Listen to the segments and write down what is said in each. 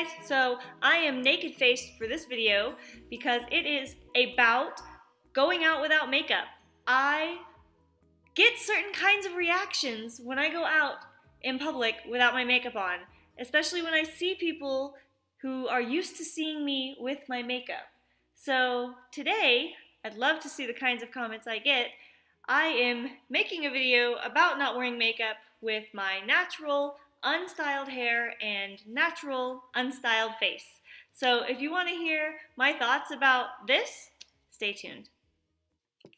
guys! So I am naked faced for this video because it is about going out without makeup. I get certain kinds of reactions when I go out in public without my makeup on, especially when I see people who are used to seeing me with my makeup. So today, I'd love to see the kinds of comments I get. I am making a video about not wearing makeup with my natural unstyled hair and natural unstyled face. So if you want to hear my thoughts about this, stay tuned.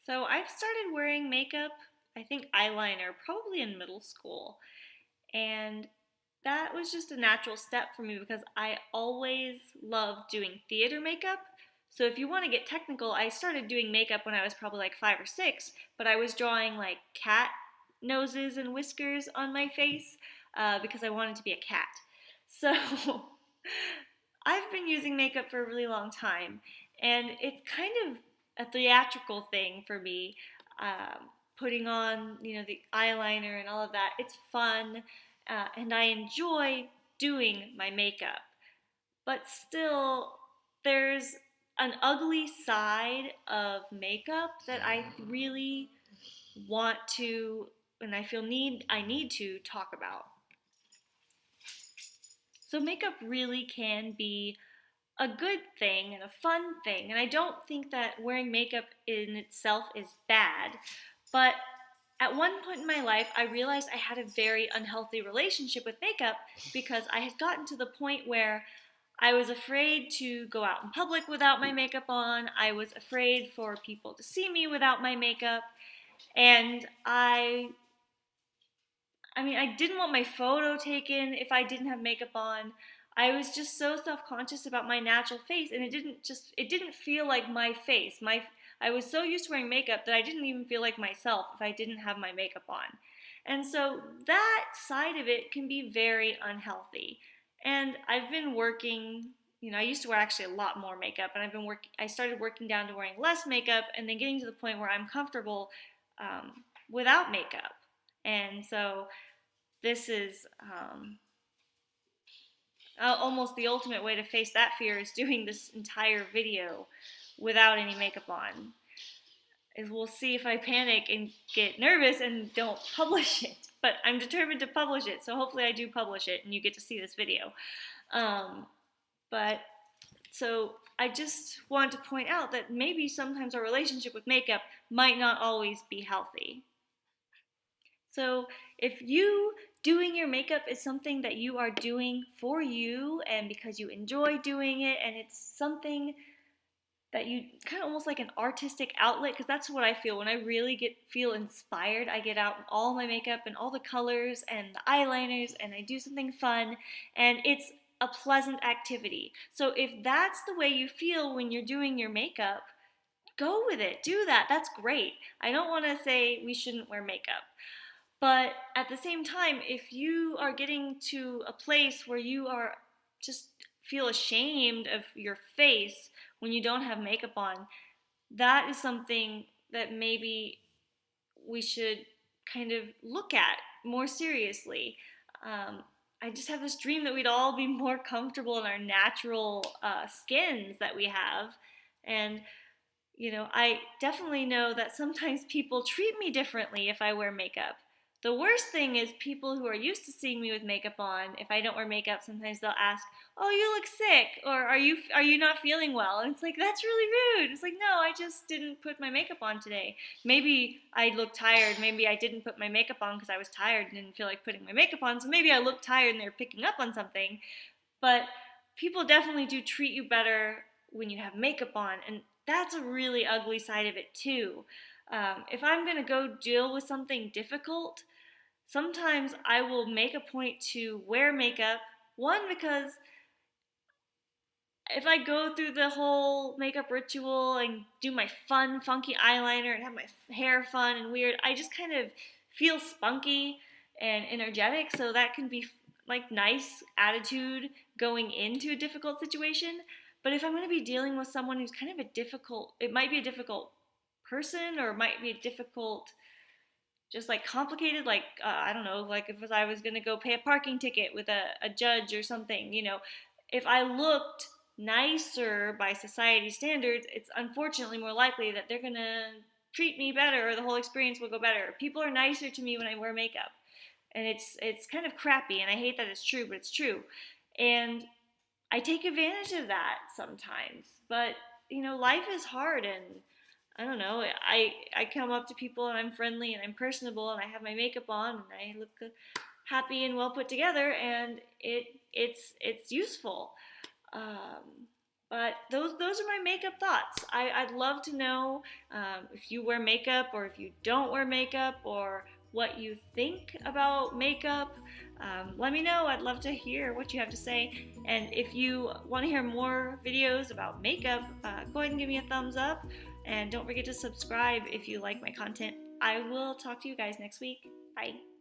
So I've started wearing makeup, I think eyeliner, probably in middle school. And that was just a natural step for me because I always loved doing theater makeup. So if you want to get technical, I started doing makeup when I was probably like five or six, but I was drawing like cat noses and whiskers on my face uh, because I wanted to be a cat. So I've been using makeup for a really long time, and it's kind of a theatrical thing for me. Um, putting on, you know, the eyeliner and all of that. It's fun, uh, and I enjoy doing my makeup. But still, there's an ugly side of makeup that I really want to, and I feel need I need to talk about. So makeup really can be a good thing and a fun thing. And I don't think that wearing makeup in itself is bad. But at one point in my life, I realized I had a very unhealthy relationship with makeup because I had gotten to the point where I was afraid to go out in public without my makeup on. I was afraid for people to see me without my makeup. And I I mean, I didn't want my photo taken if I didn't have makeup on. I was just so self-conscious about my natural face and it didn't just it didn't feel like my face. My I was so used to wearing makeup that I didn't even feel like myself if I didn't have my makeup on. And so that side of it can be very unhealthy. And I've been working, you know, I used to wear actually a lot more makeup and I've been working I started working down to wearing less makeup and then getting to the point where I'm comfortable um, without makeup. And so this is um, almost the ultimate way to face that fear is doing this entire video without any makeup on. Is we'll see if I panic and get nervous and don't publish it. But I'm determined to publish it, so hopefully I do publish it and you get to see this video. Um, but so I just want to point out that maybe sometimes our relationship with makeup might not always be healthy. So if you doing your makeup is something that you are doing for you and because you enjoy doing it and it's something that you kind of almost like an artistic outlet because that's what I feel. When I really get feel inspired I get out all my makeup and all the colors and the eyeliners and I do something fun and it's a pleasant activity. So if that's the way you feel when you're doing your makeup go with it. Do that. That's great. I don't want to say we shouldn't wear makeup but at the same time, if you are getting to a place where you are just feel ashamed of your face when you don't have makeup on, that is something that maybe we should kind of look at more seriously. Um, I just have this dream that we'd all be more comfortable in our natural uh, skins that we have. And, you know, I definitely know that sometimes people treat me differently if I wear makeup. The worst thing is people who are used to seeing me with makeup on, if I don't wear makeup, sometimes they'll ask, "Oh, you look sick," or "Are you are you not feeling well?" And it's like that's really rude. It's like, "No, I just didn't put my makeup on today. Maybe I look tired. Maybe I didn't put my makeup on because I was tired and didn't feel like putting my makeup on. So maybe I look tired and they're picking up on something." But people definitely do treat you better when you have makeup on, and that's a really ugly side of it too. Um, if I'm going to go deal with something difficult, sometimes I will make a point to wear makeup. One, because if I go through the whole makeup ritual and do my fun, funky eyeliner and have my hair fun and weird, I just kind of feel spunky and energetic. So that can be like nice attitude going into a difficult situation. But if I'm going to be dealing with someone who's kind of a difficult, it might be a difficult person or it might be a difficult just like complicated like uh, i don't know like if I was going to go pay a parking ticket with a, a judge or something you know if I looked nicer by society standards, it's unfortunately more likely that they're gonna treat me better or the whole experience will go better. People are nicer to me when I wear makeup. And it's it's kind of crappy and I hate that it's true, but it's true. And I take advantage of that sometimes. But, you know, life is hard and I don't know. I I come up to people and I'm friendly and I'm personable and I have my makeup on and I look happy and well put together and it it's it's useful. Um, but those those are my makeup thoughts. I, I'd love to know um, if you wear makeup or if you don't wear makeup or what you think about makeup. Um, let me know. I'd love to hear what you have to say. And if you want to hear more videos about makeup, uh, go ahead and give me a thumbs up. And don't forget to subscribe if you like my content. I will talk to you guys next week. Bye.